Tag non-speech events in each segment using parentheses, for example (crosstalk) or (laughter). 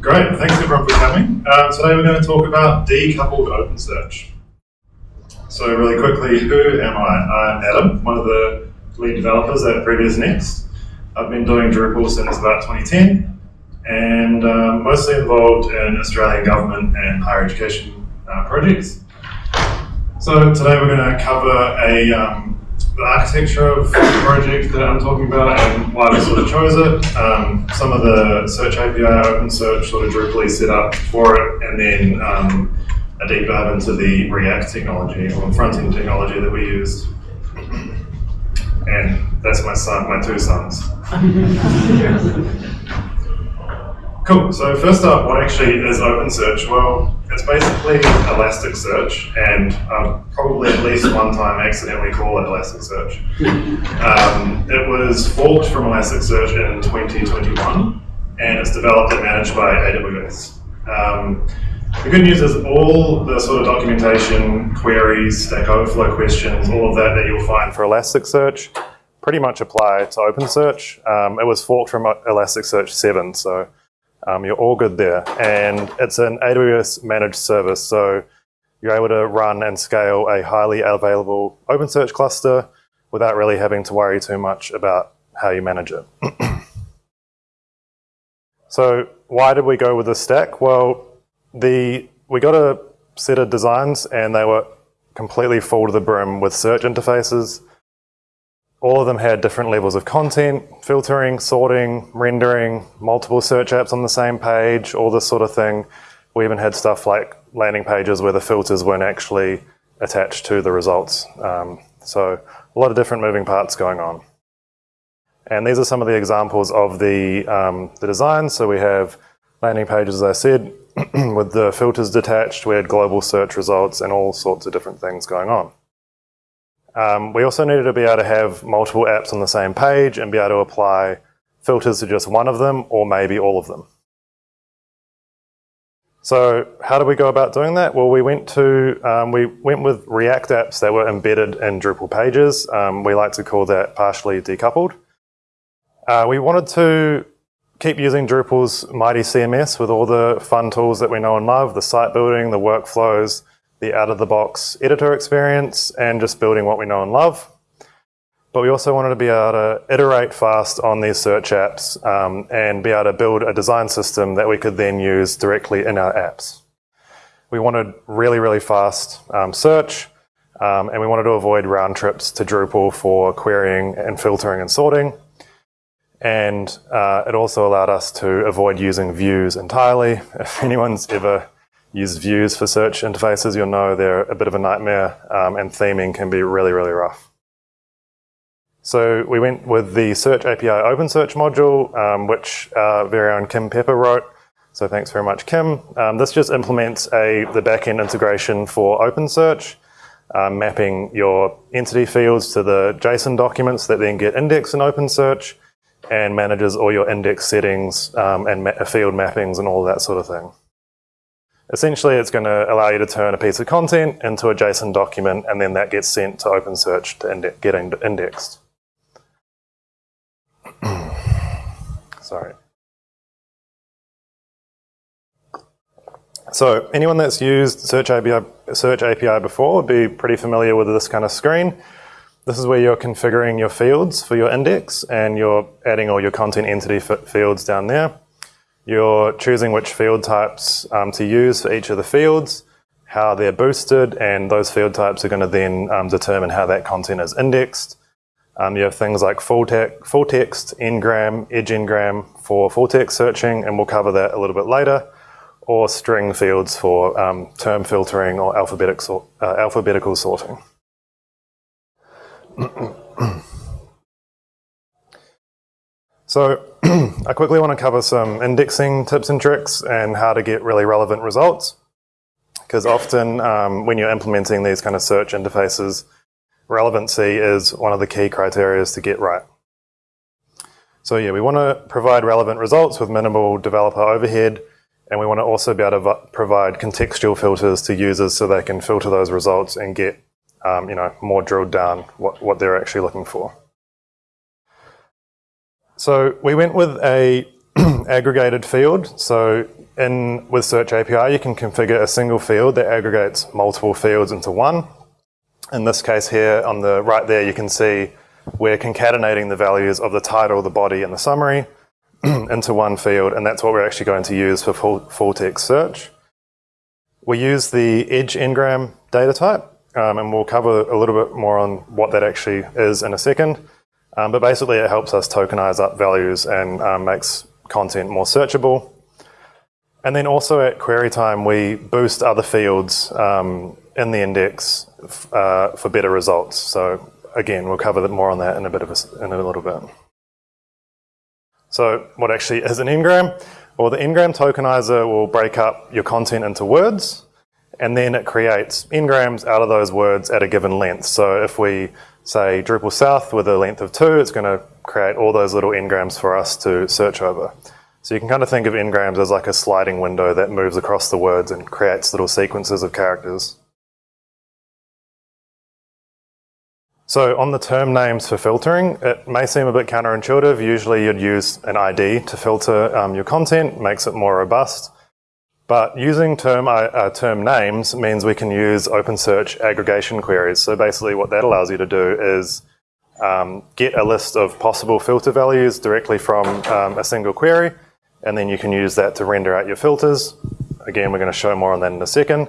Great, thanks everyone for coming. Uh, today we're going to talk about decoupled OpenSearch. So really quickly, who am I? I'm Adam, one of the lead developers at Previous Next. I've been doing Drupal since about 2010 and um, mostly involved in Australian government and higher education uh, projects. So today we're going to cover a um, the architecture of the project that I'm talking about and why we sort of chose it, um, some of the Search API, OpenSearch sort of Drupally set up for it, and then um, a deep dive into the React technology or front-end technology that we used. And that's my son, my two sons. (laughs) Cool. So first up, what actually is OpenSearch? Well, it's basically Elasticsearch, and I've probably at least one time accidentally called it Elasticsearch. (laughs) Um, it was forked from Elasticsearch in 2021, and it's developed and managed by AWS. Um, the good news is all the sort of documentation, queries, Stack Overflow questions, all of that that you'll find for Elasticsearch pretty much apply to OpenSearch. Um, it was forked from Elasticsearch 7, so um, you're all good there. And it's an AWS managed service, so you're able to run and scale a highly available OpenSearch cluster without really having to worry too much about how you manage it. (clears throat) so why did we go with this stack? Well, the we got a set of designs and they were completely full to the brim with search interfaces all of them had different levels of content, filtering, sorting, rendering, multiple search apps on the same page, all this sort of thing. We even had stuff like landing pages where the filters weren't actually attached to the results. Um, so a lot of different moving parts going on. And these are some of the examples of the, um, the design. So we have landing pages, as I said, (clears throat) with the filters detached. We had global search results and all sorts of different things going on. Um, we also needed to be able to have multiple apps on the same page and be able to apply filters to just one of them or maybe all of them. So how do we go about doing that? Well, we went to um, we went with React apps that were embedded in Drupal pages. Um, we like to call that partially decoupled. Uh, we wanted to keep using Drupal's mighty CMS with all the fun tools that we know and love, the site building, the workflows, the out-of-the-box editor experience and just building what we know and love. But we also wanted to be able to iterate fast on these search apps um, and be able to build a design system that we could then use directly in our apps. We wanted really, really fast um, search, um, and we wanted to avoid round trips to Drupal for querying and filtering and sorting. And uh, it also allowed us to avoid using views entirely. (laughs) If anyone's ever use views for search interfaces, you'll know they're a bit of a nightmare um, and theming can be really, really rough. So we went with the Search API OpenSearch module, um, which our very own Kim Pepper wrote. So thanks very much, Kim. Um, this just implements a the backend integration for OpenSearch, um, mapping your entity fields to the JSON documents that then get indexed in OpenSearch and manages all your index settings um, and ma field mappings and all that sort of thing. Essentially, it's going to allow you to turn a piece of content into a JSON document, and then that gets sent to OpenSearch to inde get indexed. (clears throat) Sorry. So anyone that's used Search API, Search API before would be pretty familiar with this kind of screen. This is where you're configuring your fields for your index, and you're adding all your content entity fields down there. You're choosing which field types um, to use for each of the fields, how they're boosted, and those field types are going to then um, determine how that content is indexed. Um, you have things like full, te full text, ngram, edge ngram for full text searching, and we'll cover that a little bit later, or string fields for um, term filtering or alphabetic uh, alphabetical sorting. (clears throat) So (clears throat) I quickly want to cover some indexing tips and tricks and how to get really relevant results. Because often um, when you're implementing these kind of search interfaces, relevancy is one of the key criteria to get right. So yeah, we want to provide relevant results with minimal developer overhead, and we want to also be able to provide contextual filters to users so they can filter those results and get um, you know, more drilled down what, what they're actually looking for. So we went with a (clears throat) aggregated field. So in with Search API, you can configure a single field that aggregates multiple fields into one. In this case here, on the right there, you can see we're concatenating the values of the title, the body, and the summary (clears throat) into one field, and that's what we're actually going to use for full, full text search. We use the Edge Ngram data type, um, and we'll cover a little bit more on what that actually is in a second. Um, but basically, it helps us tokenize up values and um, makes content more searchable. And then also at query time, we boost other fields um, in the index uh, for better results. So again, we'll cover more on that in a bit of a, in a little bit. So what actually is an ngram? Well, the ngram tokenizer will break up your content into words, and then it creates ngrams out of those words at a given length. So if we say DrupalSouth with a length of two, it's going to create all those little ngrams for us to search over. So you can kind of think of ngrams as like a sliding window that moves across the words and creates little sequences of characters. So on the term names for filtering, it may seem a bit counterintuitive. Usually you'd use an ID to filter um, your content, makes it more robust. But using term, uh, uh, term names means we can use OpenSearch aggregation queries. So basically what that allows you to do is um, get a list of possible filter values directly from um, a single query, and then you can use that to render out your filters. Again, we're going to show more on that in a second.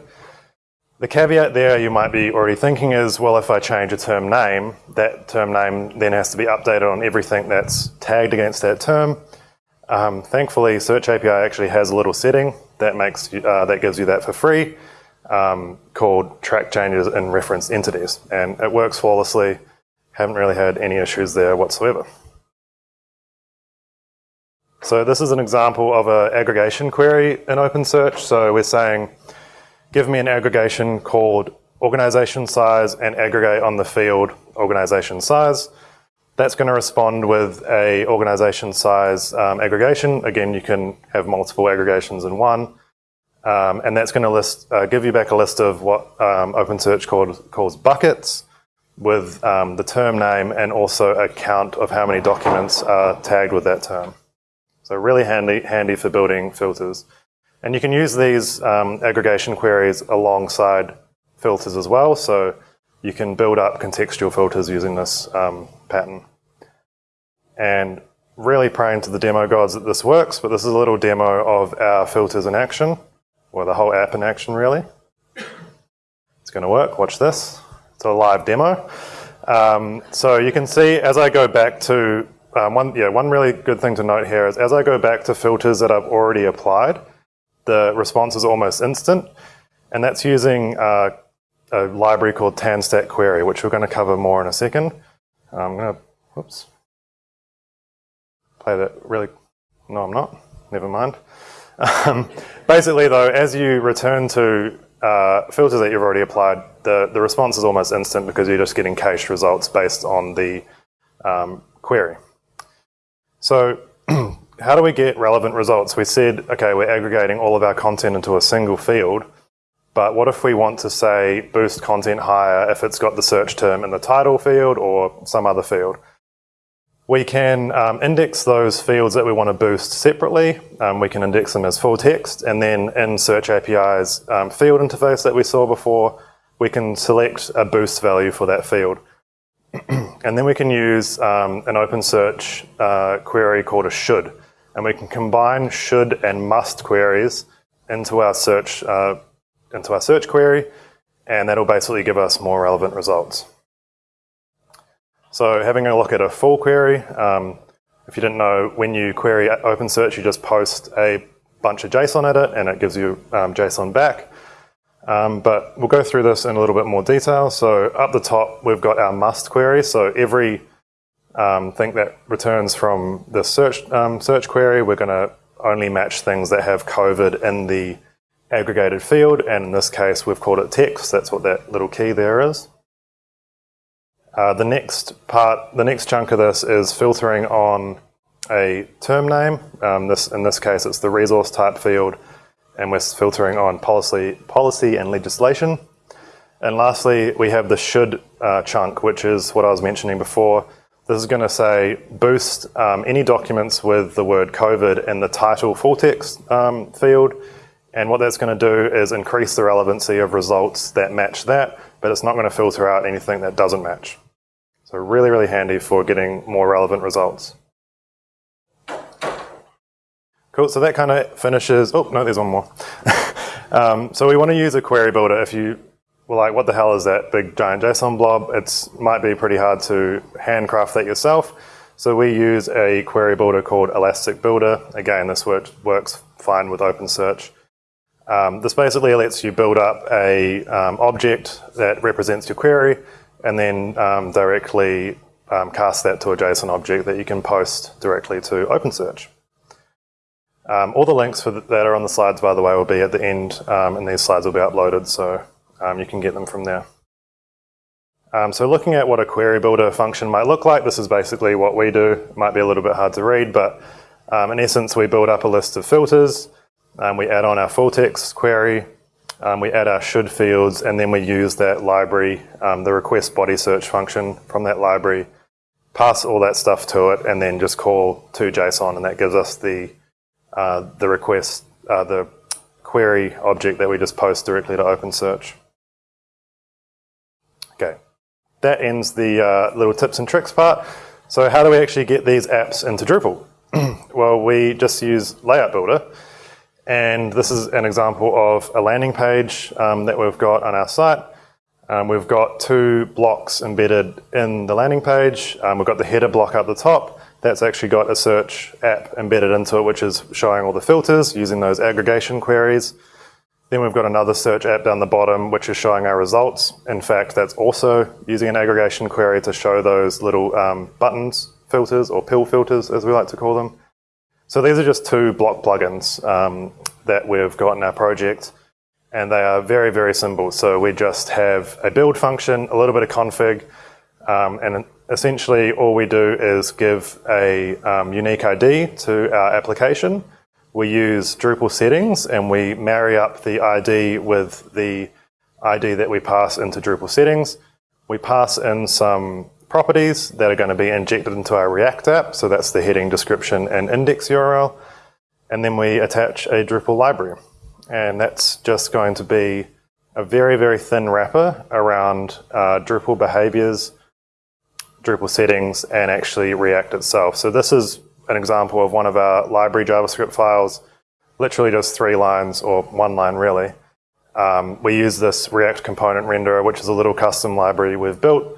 The caveat there you might be already thinking is, well, if I change a term name, that term name then has to be updated on everything that's tagged against that term. Um, thankfully, Search API actually has a little setting that makes uh, that gives you that for free, um, called track changes in reference entities, and it works flawlessly. Haven't really had any issues there whatsoever. So this is an example of an aggregation query in OpenSearch. So we're saying give me an aggregation called organization size and aggregate on the field organization size. That's going to respond with a organization size um, aggregation. Again, you can have multiple aggregations in one. Um, and that's going to list, uh, give you back a list of what um, OpenSearch called, calls buckets with um, the term name and also a count of how many documents are tagged with that term. So really handy, handy for building filters. And you can use these um, aggregation queries alongside filters as well. So you can build up contextual filters using this um, pattern. And really praying to the demo gods that this works, but this is a little demo of our filters in action, or the whole app in action really. It's going to work, watch this. It's a live demo. Um, so you can see as I go back to, um, one, yeah, one really good thing to note here is as I go back to filters that I've already applied, the response is almost instant. And that's using uh, a library called TanStack Query, which we're going to cover more in a second. I'm going to, whoops, play that really, no I'm not, never mind. Um, basically though, as you return to uh, filters that you've already applied, the, the response is almost instant because you're just getting cached results based on the um, query. So (clears throat) how do we get relevant results? We said, okay, we're aggregating all of our content into a single field, but what if we want to say boost content higher if it's got the search term in the title field or some other field? We can um, index those fields that we want to boost separately. Um, we can index them as full text, and then in Search API's um, field interface that we saw before, we can select a boost value for that field. (clears throat) and then we can use an OpenSearch uh, query called a should and we can combine should and must queries into our search uh, into our search query, and that'll basically give us more relevant results. So having a look at a full query, um, if you didn't know, when you query OpenSearch, you just post a bunch of JSON at it, and it gives you um, JSON back. Um, but we'll go through this in a little bit more detail. So up the top, we've got our must query. So every um, think that returns from the search, um, search query, we're going to only match things that have COVID in the aggregated field, and in this case we've called it text, that's what that little key there is. Uh, the next part, the next chunk of this is filtering on a term name. Um, this, in this case it's the resource type field, and we're filtering on policy, policy and legislation. And lastly, we have the should uh, chunk, which is what I was mentioning before, This is going to say boost um, any documents with the word COVID in the title full text um, field. And what that's going to do is increase the relevancy of results that match that, but it's not going to filter out anything that doesn't match. So really, really handy for getting more relevant results. Cool, so that kind of finishes, oh no, there's one more. (laughs) um, so we want to use a query builder if you were like, what the hell is that big giant JSON blob? It might be pretty hard to handcraft that yourself. So we use a query builder called Elastic Builder. Again, this works, works fine with OpenSearch. Um, this basically lets you build up a um, object that represents your query and then um, directly um, cast that to a JSON object that you can post directly to OpenSearch. Um, all the links for that are on the slides, by the way, will be at the end, um, and these slides will be uploaded. So um, you can get them from there. Um, so looking at what a query builder function might look like, this is basically what we do. It might be a little bit hard to read, but in essence, we build up a list of filters. Um, we add on our full text query. Um, we add our should fields, and then we use that library, um, the request body search function from that library, pass all that stuff to it, and then just call to JSON, and that gives us the uh, the request, uh, the query object that we just post directly to OpenSearch. Okay, that ends the uh, little tips and tricks part. So how do we actually get these apps into Drupal? (clears throat) well, we just use Layout Builder. And this is an example of a landing page um, that we've got on our site. Um, we've got two blocks embedded in the landing page. Um, we've got the header block up the top. That's actually got a search app embedded into it, which is showing all the filters using those aggregation queries. Then we've got another search app down the bottom, which is showing our results. In fact, that's also using an aggregation query to show those little buttons filters or pill filters, as we like to call them. So these are just two block plugins um, that we've got in our project, and they are very, very simple. So we just have a build function, a little bit of config, um, and essentially all we do is give a um, unique ID to our application, we use Drupal settings and we marry up the ID with the ID that we pass into Drupal settings. We pass in some properties that are going to be injected into our React app. So that's the heading, description, and index URL. And then we attach a Drupal library. And that's just going to be a very, very thin wrapper around uh, Drupal behaviors, Drupal settings, and actually React itself. So this is an example of one of our library JavaScript files, literally just three lines or one line really. Um, we use this React component renderer, which is a little custom library we've built.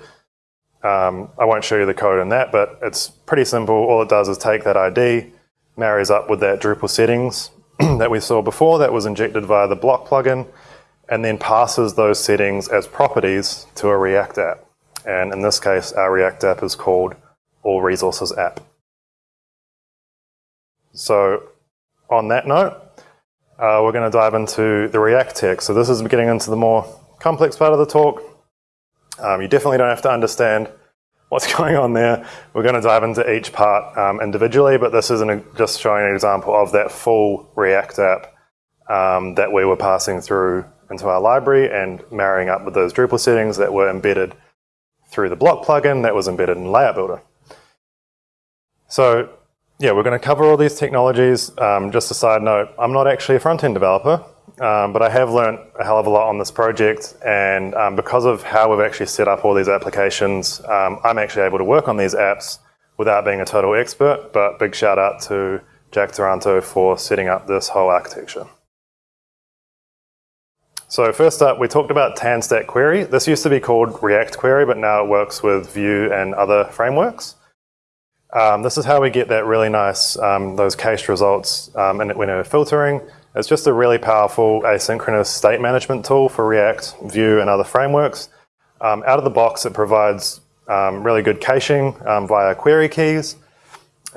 Um, I won't show you the code in that, but it's pretty simple. All it does is take that ID, marries up with that Drupal settings (clears throat) that we saw before that was injected via the block plugin, and then passes those settings as properties to a React app. And in this case, our React app is called All Resources app. So on that note, uh, we're going to dive into the React tech. So this is getting into the more complex part of the talk. Um, you definitely don't have to understand what's (laughs) going on there. We're going to dive into each part um, individually, but this is just showing an example of that full React app um, that we were passing through into our library and marrying up with those Drupal settings that were embedded through the block plugin that was embedded in Layout Builder. So yeah, we're going to cover all these technologies. Um, just a side note, I'm not actually a front-end developer, um, but I have learned a hell of a lot on this project. And um, because of how we've actually set up all these applications, um, I'm actually able to work on these apps without being a total expert. But big shout out to Jack Taranto for setting up this whole architecture. So first up, we talked about TanStack Query. This used to be called React Query, but now it works with Vue and other frameworks. Um, this is how we get that really nice, um, those cached results um, in, when we're filtering. It's just a really powerful asynchronous state management tool for React, Vue, and other frameworks. Um, out of the box, it provides um, really good caching um, via query keys.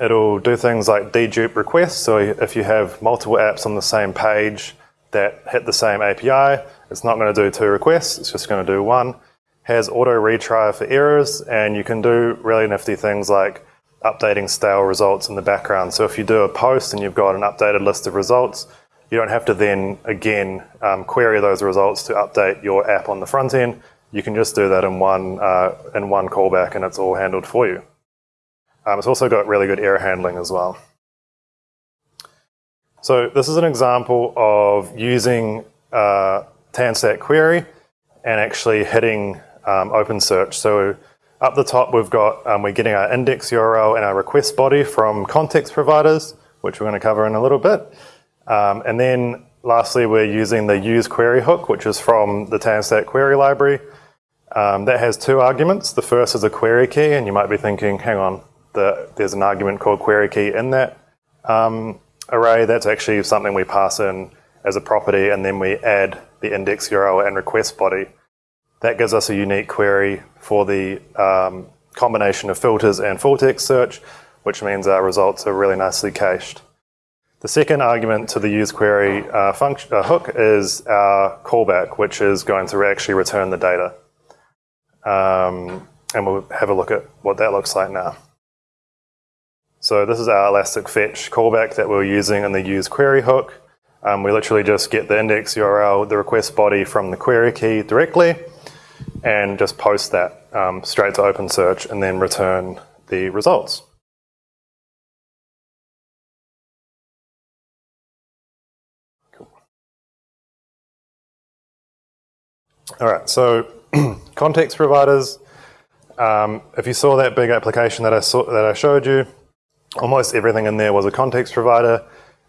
It'll do things like dedupe requests. So if you have multiple apps on the same page that hit the same API, it's not going to do two requests. It's just going to do one. Has auto retry for errors, and you can do really nifty things like updating stale results in the background. So if you do a post and you've got an updated list of results, you don't have to then again um, query those results to update your app on the front end. You can just do that in one uh, in one callback, and it's all handled for you. Um, it's also got really good error handling as well. So this is an example of using uh, TanStack query and actually hitting um, OpenSearch. So up the top, we've got, um, we're getting our index URL and our request body from context providers, which we're going to cover in a little bit. Um, and then lastly, we're using the use query hook, which is from the TanStack query library. Um, that has two arguments. The first is a query key, and you might be thinking, hang on, the, there's an argument called query key in that um, array. That's actually something we pass in as a property, and then we add the index URL and request body. That gives us a unique query for the um, combination of filters and full text search, which means our results are really nicely cached. The second argument to the use query uh, function, uh, hook is our callback, which is going to actually return the data. Um, and we'll have a look at what that looks like now. So this is our Elastic Fetch callback that we're using in the use query hook. Um, we literally just get the index URL, the request body from the query key directly, and just post that um, straight to OpenSearch and then return the results. All right, so (clears throat) context providers. Um, if you saw that big application that I saw that I showed you, almost everything in there was a context provider.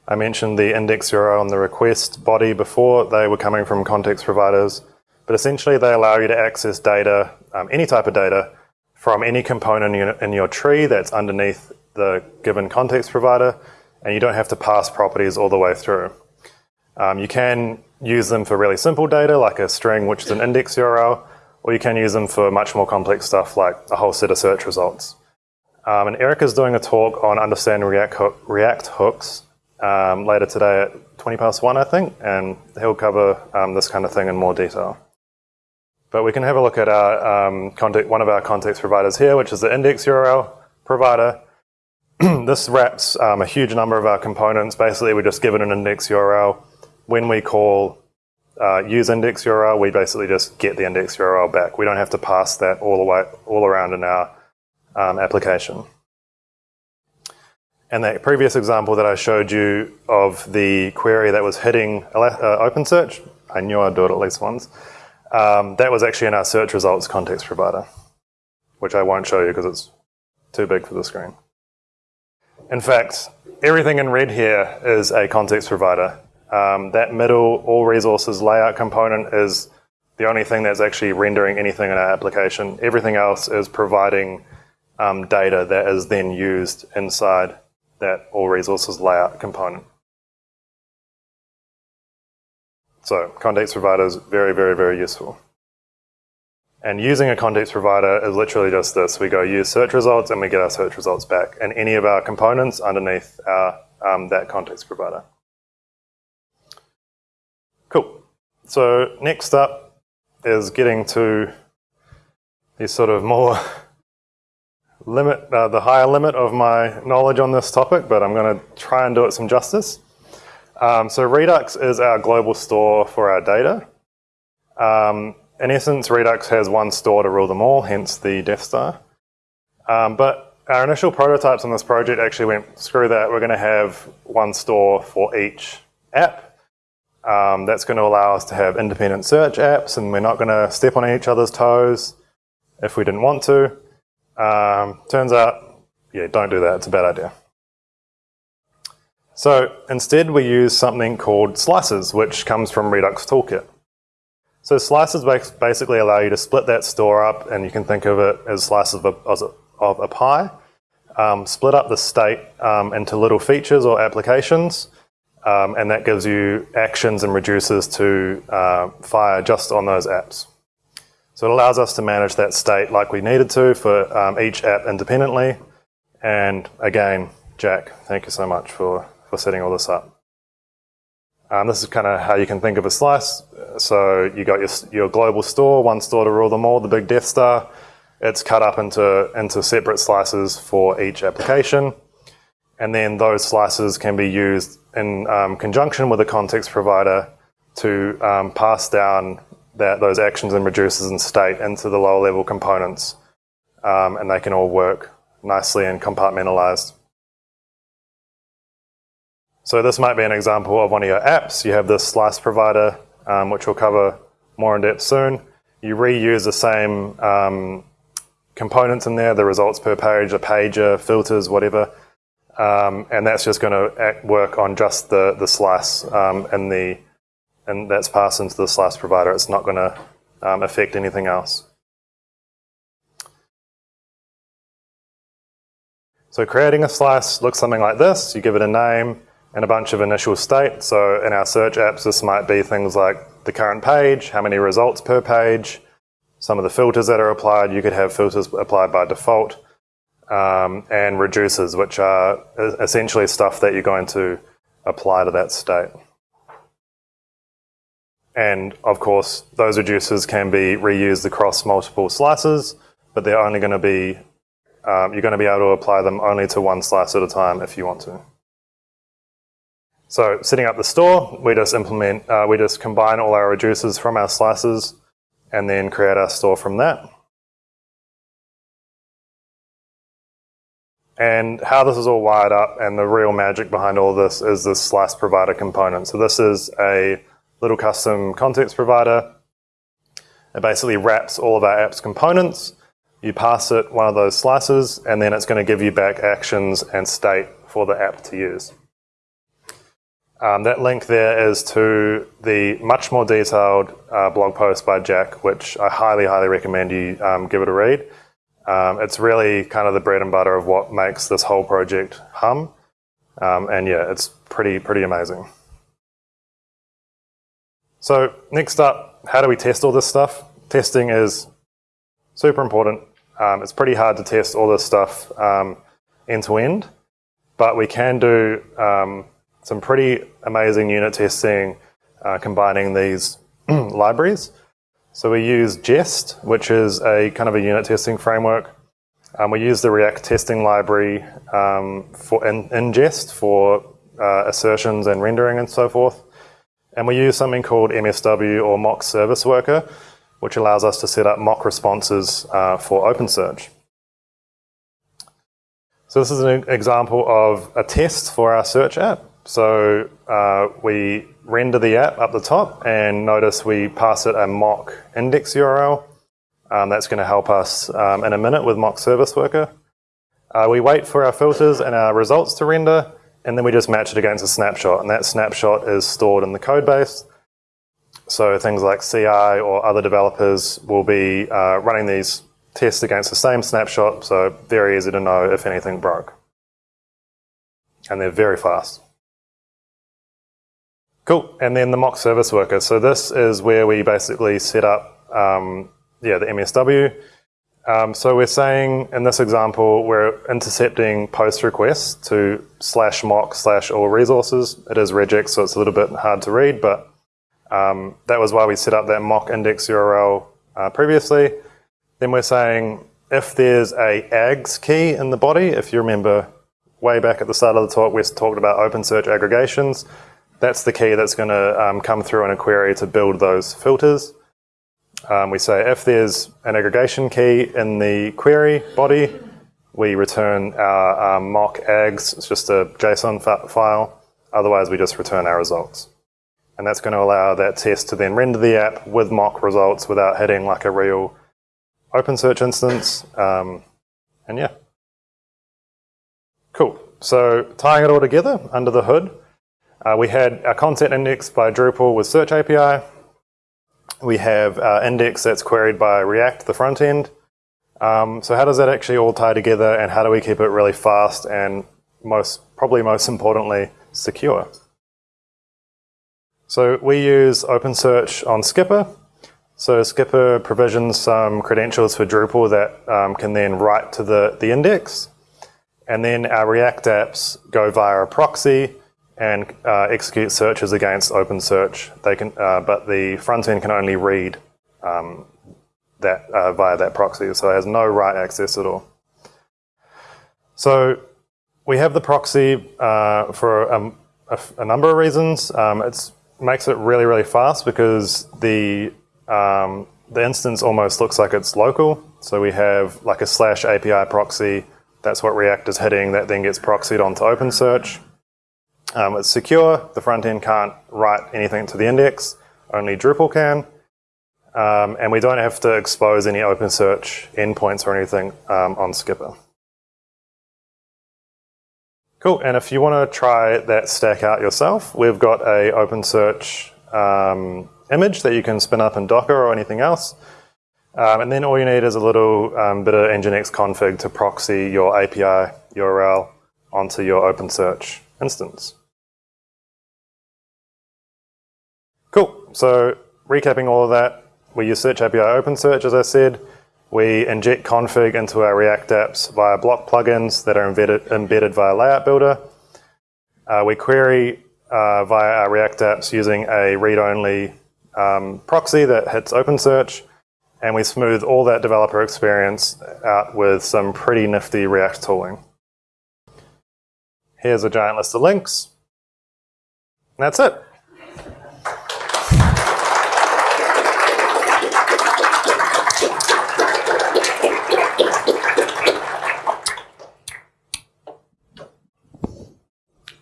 I mentioned the index URL and the request body before. They were coming from context providers. But essentially, they allow you to access data, um, any type of data, from any component in your tree that's underneath the given context provider, and you don't have to pass properties all the way through. Um, you can use them for really simple data, like a string, which is an index URL, or you can use them for much more complex stuff, like a whole set of search results. Um, and Eric is doing a talk on understanding React, hook, React hooks um, later today at 20 past one, I think, and he'll cover um, this kind of thing in more detail. But we can have a look at our um, one of our context providers here, which is the index URL provider. (clears throat) this wraps um, a huge number of our components. Basically, we just give it an index URL. When we call uh, use index URL, we basically just get the index URL back. We don't have to pass that all the way all around in our um, application. And that previous example that I showed you of the query that was hitting uh, OpenSearch, I knew I'd do it at least once. Um, that was actually in our search results context provider, which I won't show you because it's too big for the screen. In fact, everything in red here is a context provider. Um, that middle all resources layout component is the only thing that's actually rendering anything in our application. Everything else is providing um, data that is then used inside that all resources layout component. So context provider is very, very, very useful. And using a context provider is literally just this. We go use search results and we get our search results back and any of our components underneath our, um, that context provider. So next up is getting to these sort of more (laughs) limit, uh, the higher limit of my knowledge on this topic, but I'm going to try and do it some justice. Um, so Redux is our global store for our data. Um, in essence, Redux has one store to rule them all, hence the Death Star. Um, but our initial prototypes on this project actually went, screw that, we're going to have one store for each app. Um, that's going to allow us to have independent search apps, and we're not going to step on each other's toes if we didn't want to. Um, turns out, yeah, don't do that, it's a bad idea. So instead we use something called slices, which comes from Redux Toolkit. So slices basically allow you to split that store up, and you can think of it as slices of a, of a pie. Um, split up the state um, into little features or applications, um, and that gives you actions and reducers to uh, fire just on those apps. So it allows us to manage that state like we needed to for um, each app independently. And again, Jack, thank you so much for for setting all this up. Um, this is kind of how you can think of a slice. So you got your, your global store, one store to rule them all, the big Death Star. It's cut up into, into separate slices for each application. And then those slices can be used in um, conjunction with a context provider to um, pass down that, those actions and reducers and state into the lower level components. Um, and they can all work nicely and compartmentalized. So this might be an example of one of your apps. You have this slice provider, um, which we'll cover more in depth soon. You reuse the same um, components in there, the results per page, a pager, filters, whatever. Um, and that's just going to work on just the, slice um, and the and that's passed into the slice provider. It's not going to um, affect anything else. So creating a slice looks something like this. You give it a name, and a bunch of initial state. So in our search apps, this might be things like the current page, how many results per page, some of the filters that are applied. You could have filters applied by default, and reducers, which are essentially stuff that you're going to apply to that state. And of course, those reducers can be reused across multiple slices, but they're only going to be, um, you're going to be able to apply them only to one slice at a time if you want to. So setting up the store, we just implement, uh, we just combine all our reducers from our slices and then create our store from that. And how this is all wired up and the real magic behind all this is this slice provider component. So this is a little custom context provider. It basically wraps all of our app's components. You pass it one of those slices and then it's going to give you back actions and state for the app to use. Um, that link there is to the much more detailed uh, blog post by Jack, which I highly, highly recommend you um, give it a read. Um, it's really kind of the bread and butter of what makes this whole project hum. Um, and yeah, it's pretty, pretty amazing. So next up, how do we test all this stuff? Testing is super important. Um, it's pretty hard to test all this stuff end to end, but we can do some pretty amazing unit testing uh, combining these (clears throat) libraries. So we use Jest, which is a kind of a unit testing framework. Um, we use the React testing library um, for in, in, Jest for uh, assertions and rendering and so forth. And we use something called MSW or mock service worker, which allows us to set up mock responses uh, for OpenSearch. So this is an example of a test for our search app. So uh, we render the app up the top and notice we pass it a mock index URL. Um, that's going to help us um, in a minute with mock service worker. Uh, we wait for our filters and our results to render and then we just match it against a snapshot and that snapshot is stored in the code base. So things like CI or other developers will be uh, running these tests against the same snapshot so very easy to know if anything broke. And they're very fast. Cool. And then the mock service worker. So this is where we basically set up, um, yeah, the MSW. Um, so we're saying in this example, we're intercepting post requests to slash mock slash all resources. It is regex, so it's a little bit hard to read, but um, that was why we set up that mock index URL uh, previously. Then we're saying if there's a aggs key in the body, if you remember way back at the start of the talk, we talked about OpenSearch aggregations. That's the key that's going to um, come through in a query to build those filters. Um, we say if there's an aggregation key in the query body, we return our um, mock aggs, it's just a JSON file. Otherwise, we just return our results. And that's going to allow that test to then render the app with mock results without hitting like a real OpenSearch instance. Um, and yeah. Cool. So tying it all together under the hood, uh, we had our content index by Drupal with Search API. We have our index that's queried by React, the front end. Um, so how does that actually all tie together and how do we keep it really fast and most probably most importantly, secure? So we use OpenSearch on Skpr. So Skpr provisions some credentials for Drupal that um, can then write to the, the index. And then our React apps go via a proxy and uh, execute searches against OpenSearch. They can, uh, but the front end can only read um, that uh, via that proxy, so it has no write access at all. So we have the proxy uh, for um, a, a, number of reasons. Um, it makes it really, really fast because the um, the instance almost looks like it's local. So we have like a slash API proxy That's what React is hitting that then gets proxied onto OpenSearch. Um, it's secure. The front end can't write anything to the index. Only Drupal can. Um, and we don't have to expose any OpenSearch endpoints or anything um, on Skpr. Cool, and if you want to try that stack out yourself, we've got a OpenSearch um, image that you can spin up in Docker or anything else. Um, and then all you need is a little um, bit of Nginx config to proxy your API URL onto your OpenSearch instance. So recapping all of that, we use Search API OpenSearch, as I said. We inject config into our React apps via block plugins that are embedded, embedded via Layout Builder. Uh, we query uh, via our React apps using a read-only um, proxy that hits OpenSearch, and we smooth all that developer experience out with some pretty nifty React tooling. Here's a giant list of links. And that's it.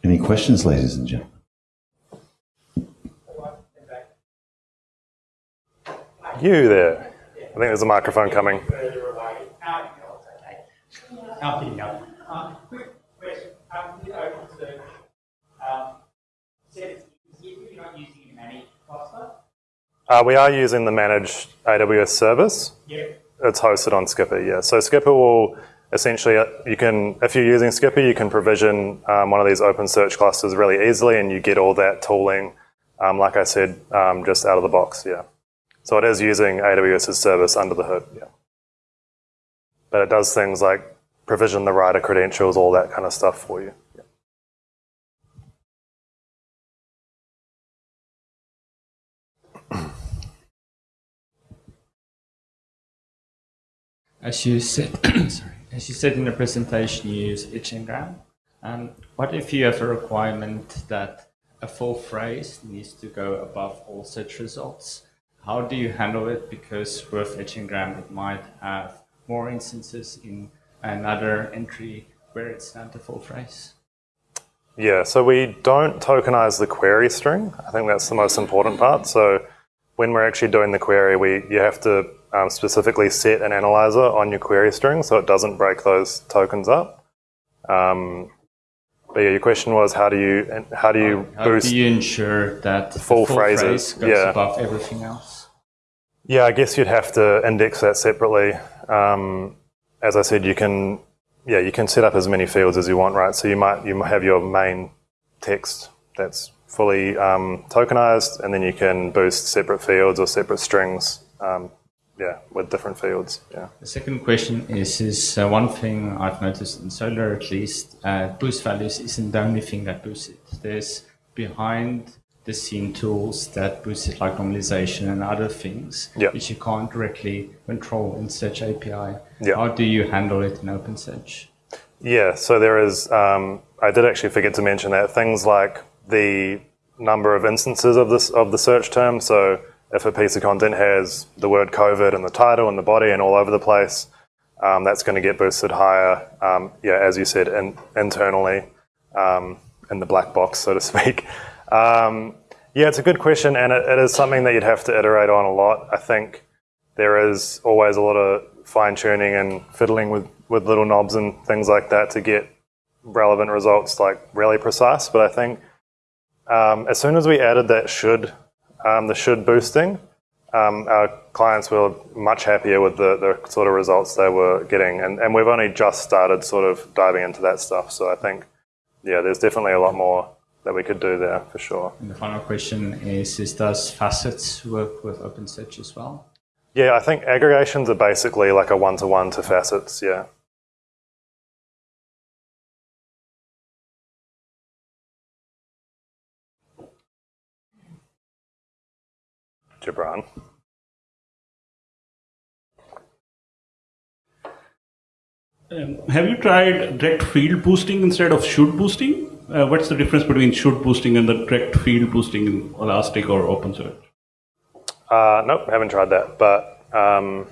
Any questions, ladies and gentlemen? You there. I think there's a microphone coming. Quick question. With OpenSearch, said you're not using a managed cluster? Uh, we are using the managed AWS service. Yep. It's hosted on Skpr, yeah. So Skpr will essentially, uh, you can, if you're using Skpr, you can provision um, one of these OpenSearch clusters really easily and you get all that tooling, um, like I said, um, just out of the box, yeah. So it is using AWS's service under the hood, yeah. But it does things like provision the writer credentials, all that kind of stuff for you. As you said, (coughs) sorry, as you said in the presentation, you use Edge Ngram. Um, what if you have a requirement that a full phrase needs to go above all search results? How do you handle it? Because with Edge Ngram, it might have more instances in another entry where it's not a full phrase. Yeah, so we don't tokenize the query string. I think that's the most important part. So when we're actually doing the query, we you have to um, specifically set an analyzer on your query string so it doesn't break those tokens up. Um, but yeah, your question was how do you how do you How boost? do you ensure that the full full phrases, phrase goes yeah. above everything else? Yeah, I guess you'd have to index that separately. Um, as I said, you can, yeah, you can set up as many fields as you want, right? So you might you might have your main text that's fully um, tokenized, and then you can boost separate fields or separate strings, um, yeah, with different fields. Yeah. The second question is, is uh, one thing I've noticed in Solr at least, uh, boost values isn't the only thing that boosts it. There's behind the scene tools that boost it like normalization and other things, Yeah. which you can't directly control in Search API. Yeah. How do you handle it in OpenSearch? Yeah, so there is, um, I did actually forget to mention that, things like the number of instances of this of the search term. So if a piece of content has the word COVID in the title and the body and all over the place, um, that's going to get boosted higher, um, yeah, as you said, in, internally um, in the black box, so to (laughs) speak. Um, yeah, it's a good question, and it, it is something that you'd have to iterate on a lot. I think there is always a lot of fine tuning and fiddling with, with little knobs and things like that to get relevant results like really precise. But I think um, as soon as we added that should, um, the should boosting, um, our clients were much happier with the, the sort of results they were getting. And, and we've only just started sort of diving into that stuff. So I think, yeah, there's definitely a lot more that we could do there for sure. And the final question is, is does facets work with OpenSearch as well? Yeah, I think aggregations are basically like a one-to-one to facets, yeah. Gibran. Um, have you tried direct field boosting instead of should boosting? Uh, what's the difference between should boosting and the direct field boosting in Elastic or OpenSearch? Uh, nope, haven't tried that. But um,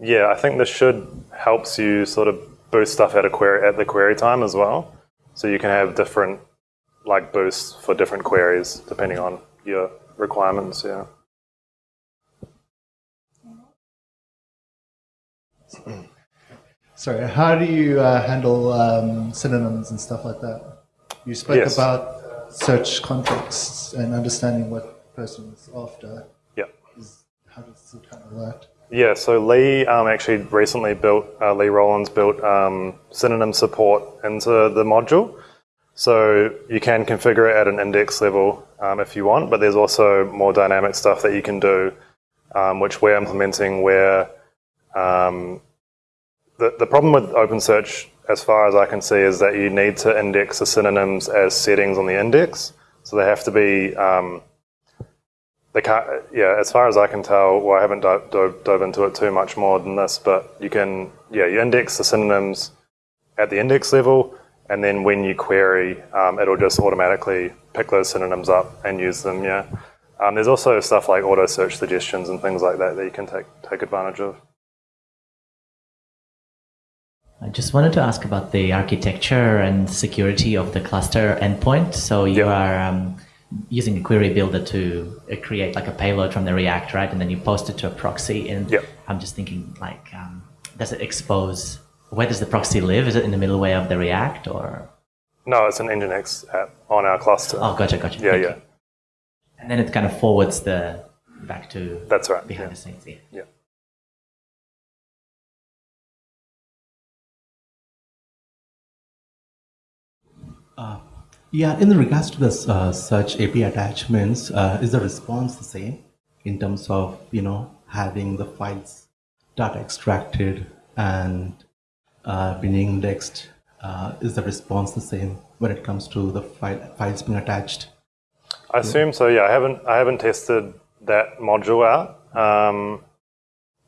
yeah, I think this should helps you sort of boost stuff at a query at the query time as well. So you can have different like boosts for different queries depending on your requirements. Yeah. Sorry, how do you uh, handle um, synonyms and stuff like that? You spoke Yes. about search contexts and understanding what person is after. Yeah. Is, how does it kind of work? Yeah, so Lee um, actually recently built, uh, Lee Rowlands built um, synonym support into the module. So you can configure it at an index level um, if you want, but there's also more dynamic stuff that you can do, um, which we're implementing where um, the, the problem with OpenSearch, as far as I can see, is that you need to index the synonyms as settings on the index. So they have to be um, they can't, yeah, as far as I can tell, well, I haven't dove, dove, dove into it too much more than this, but you can, yeah, you index the synonyms at the index level, and then when you query, um, it'll just automatically pick those synonyms up and use them, yeah. Um, there's also stuff like auto search suggestions and things like that that you can take, take advantage of. I just wanted to ask about the architecture and security of the cluster endpoint. So you Yeah. are um, using a query builder to uh, create like a payload from the React, right? And then you post it to a proxy. And Yeah. I'm just thinking, like, um, does it expose? Where does the proxy live? Is it in the middleware of the React or? No, it's an Nginx app on our cluster. Oh, gotcha, gotcha. yeah, Thank yeah, you. And then it kind of forwards the back to that's right. behind Yeah. the scenes. Yeah. yeah. Yeah, in regards to the uh, search API attachments, uh, is the response the same in terms of you know having the files data extracted and uh, being indexed? Uh, is the response the same when it comes to the file, files being attached? I assume so. Yeah, I haven't I haven't tested that module out, um,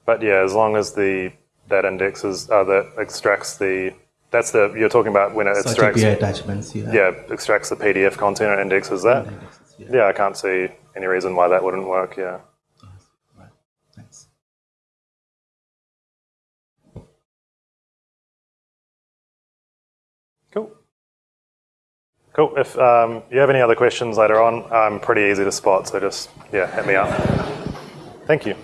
but yeah, as long as the that indexes uh, that extracts the that's the you're talking about when it Search extracts API attachments, yeah. yeah extracts the PDF content and indexes that. Indexes, yeah. Yeah, I can't see any reason why that wouldn't work. Yeah. Cool. If um, you have any other questions later on, I'm pretty easy to spot, so just yeah, hit me up. Thank you.